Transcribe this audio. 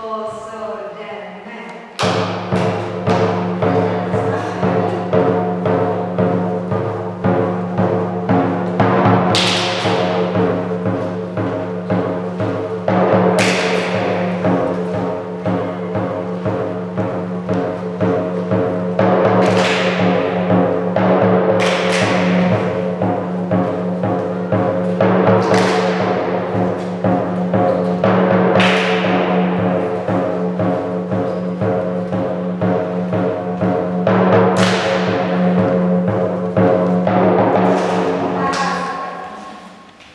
possam.